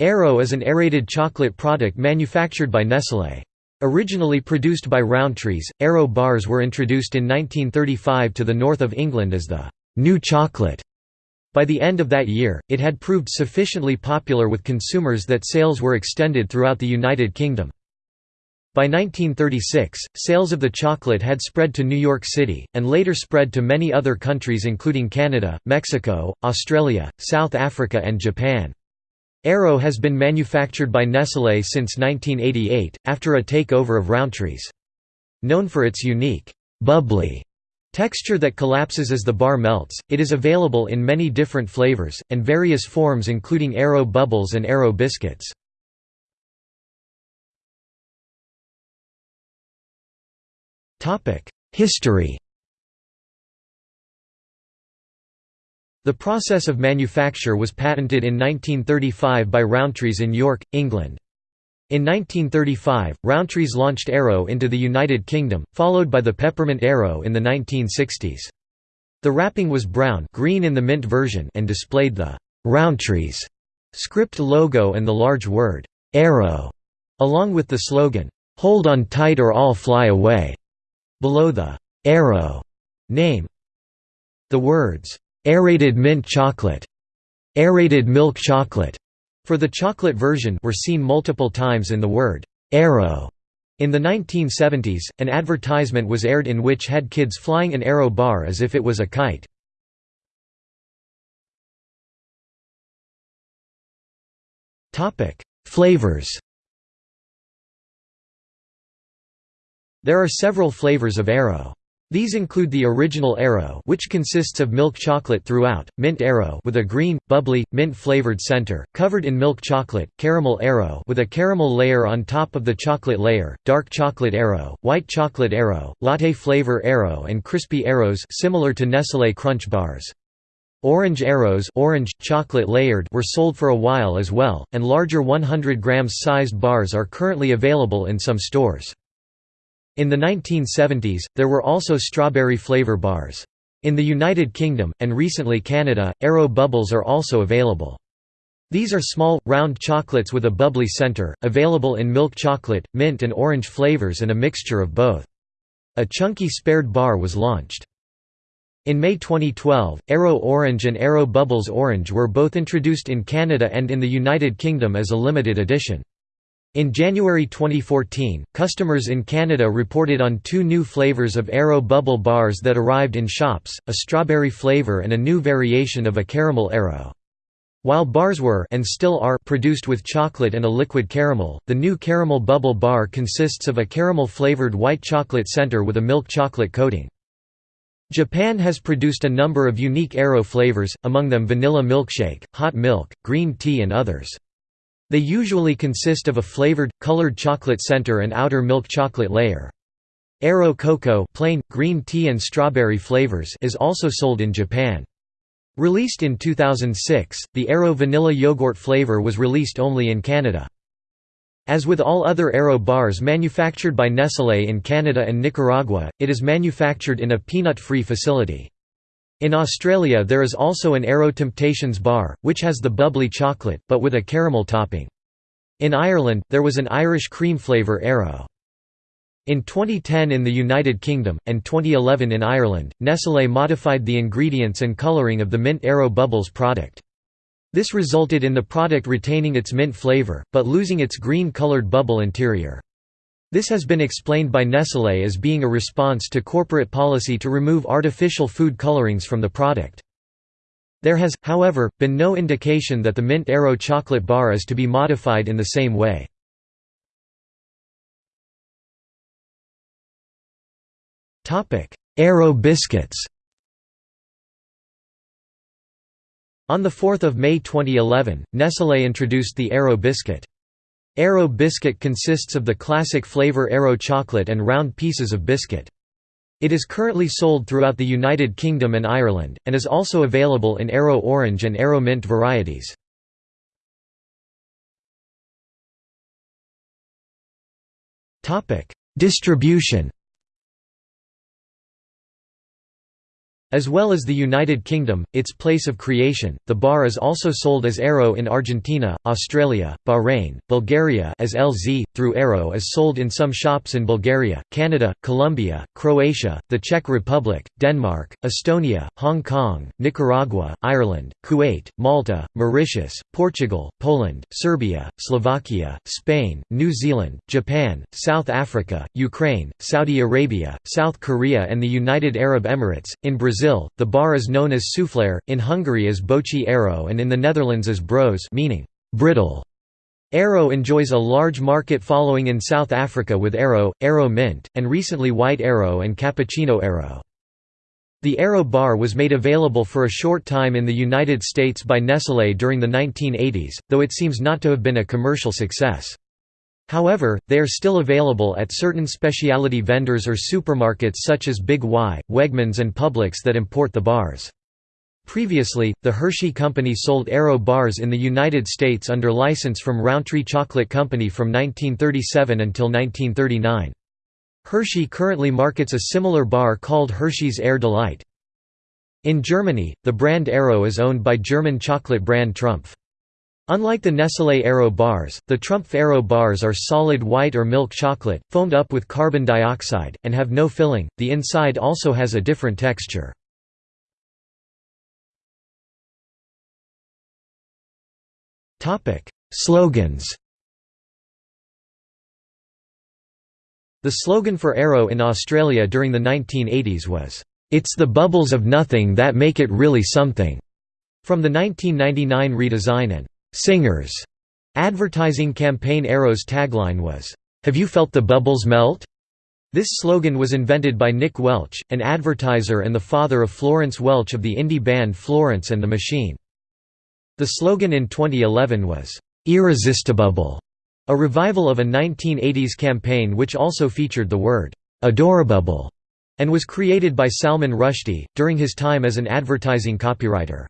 Aero is an aerated chocolate product manufactured by Nestlé. Originally produced by Rowntree's, Aero bars were introduced in 1935 to the north of England as the «new chocolate». By the end of that year, it had proved sufficiently popular with consumers that sales were extended throughout the United Kingdom. By 1936, sales of the chocolate had spread to New York City, and later spread to many other countries including Canada, Mexico, Australia, South Africa and Japan. Aero has been manufactured by Nestlé since 1988, after a takeover of Rowntree's. Known for its unique, bubbly texture that collapses as the bar melts, it is available in many different flavors, and various forms including Aero Bubbles and Aero Biscuits. History The process of manufacture was patented in 1935 by Rowntree's in York, England. In 1935, Rowntree's launched Aero into the United Kingdom, followed by the Peppermint Aero in the 1960s. The wrapping was brown green in the mint version and displayed the Rowntree's script logo and the large word, Aero, along with the slogan, Hold on tight or I'll fly away below the Aero name. The words, aerated mint chocolate, aerated milk chocolate, for the chocolate version were seen multiple times in the word Aero. In the 1970s, an advertisement was aired in which had kids flying an Aero bar as if it was a kite. Topic: Flavors There are several flavors of Aero. These include the original Aero which consists of milk chocolate throughout, mint Aero with a green, bubbly, mint-flavored center, covered in milk chocolate, caramel Aero with a caramel layer on top of the chocolate layer, dark chocolate Aero, white chocolate Aero, latte flavor Aero and crispy Aeros similar to Nestlé Crunch bars. Orange Aeros orange, chocolate layered were sold for a while as well, and larger 100 grams sized bars are currently available in some stores. In the 1970s, there were also strawberry flavor bars. In the United Kingdom, and recently Canada, Aero Bubbles are also available. These are small, round chocolates with a bubbly center, available in milk chocolate, mint and orange flavors and a mixture of both. A chunky spared bar was launched. In May 2012, Aero Orange and Aero Bubbles Orange were both introduced in Canada and in the United Kingdom as a limited edition. In January 2014, customers in Canada reported on two new flavors of Aero Bubble bars that arrived in shops, a strawberry flavor and a new variation of a caramel Aero. While bars were and still are produced with chocolate and a liquid caramel, the new caramel bubble bar consists of a caramel-flavored white chocolate center with a milk chocolate coating. Japan has produced a number of unique Aero flavors, among them vanilla milkshake, hot milk, green tea and others. They usually consist of a flavored, colored chocolate center and outer milk chocolate layer. Aero Cocoa plain, green tea and strawberry flavors is also sold in Japan. Released in 2006, the Aero vanilla yogurt flavor was released only in Canada. As with all other Aero bars manufactured by Nestlé in Canada and Nicaragua, it is manufactured in a peanut-free facility. In Australia there is also an Aero Temptations bar, which has the bubbly chocolate, but with a caramel topping. In Ireland, there was an Irish cream flavour Aero. In 2010 in the United Kingdom, and 2011 in Ireland, Nestlé modified the ingredients and colouring of the Mint Aero Bubbles product. This resulted in the product retaining its mint flavour, but losing its green-coloured bubble interior. This has been explained by Nestlé as being a response to corporate policy to remove artificial food colorings from the product. There has, however, been no indication that the Mint Aero chocolate bar is to be modified in the same way. Aero biscuits On 4 May 2011, Nestlé introduced the Aero biscuit. Aero biscuit consists of the classic flavor Aero chocolate and round pieces of biscuit. It is currently sold throughout the United Kingdom and Ireland, and is also available in Aero orange and Aero mint varieties. Distribution As well as the United Kingdom, its place of creation, the bar is also sold as Aero in Argentina, Australia, Bahrain, Bulgaria as LZ, through Aero is sold in some shops in Bulgaria, Canada, Colombia, Croatia, the Czech Republic, Denmark, Estonia, Hong Kong, Nicaragua, Ireland, Kuwait, Malta, Mauritius, Portugal, Poland, Serbia, Slovakia, Spain, New Zealand, Japan, South Africa, Ukraine, Saudi Arabia, South Korea and the United Arab Emirates. In Brazil Brazil, the bar is known as Suflair, in Hungary as Boci Aero and in the Netherlands as broos meaning brittle. Aero enjoys a large market following in South Africa with Aero, Aero Mint, and recently White Aero and Cappuccino Aero. The Aero bar was made available for a short time in the United States by Nestlé during the 1980s, though it seems not to have been a commercial success. However, they are still available at certain specialty vendors or supermarkets such as Big Y, Wegmans and Publix that import the bars. Previously, the Hershey Company sold Aero bars in the United States under license from Rowntree Chocolate Company from 1937 until 1939. Hershey currently markets a similar bar called Hershey's Air Delight. In Germany, the brand Aero is owned by German chocolate brand Trumpf. Unlike the Nestlé Aero bars, the Trumpf Aero bars are solid white or milk chocolate, foamed up with carbon dioxide, and have no filling. The inside also has a different texture. Topic: Slogans. The slogan for Aero in Australia during the 1980s was, "It's the bubbles of nothing that make it really something." From the 1999 redesign and Singers advertising campaign Aero's tagline was, Have you felt the bubbles melt? This slogan was invented by Nick Welch, an advertiser and the father of Florence Welch of the indie band Florence and the Machine. The slogan in 2011 was, "'Irresistible", a revival of a 1980s campaign which also featured the word, "'adorable", and was created by Salman Rushdie, during his time as an advertising copywriter.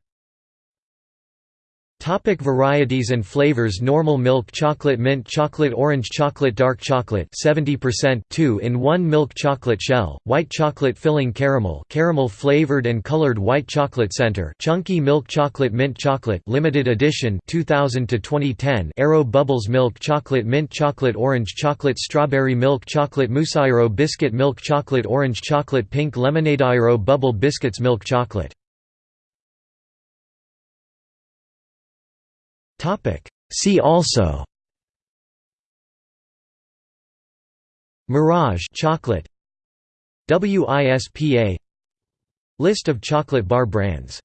Topic varieties and flavors Normal milk chocolate mint chocolate orange chocolate dark chocolate 70% 2 in 1 milk chocolate shell white chocolate filling caramel caramel flavored and colored white chocolate center chunky milk chocolate mint chocolate limited edition 2000 to 2010 Aero bubbles milk chocolate mint chocolate orange chocolate strawberry milk chocolate mousse biscuit milk chocolate orange chocolate pink lemonade Aero bubble biscuits milk chocolate See also. Mirage chocolate. WISPA List of chocolate bar brands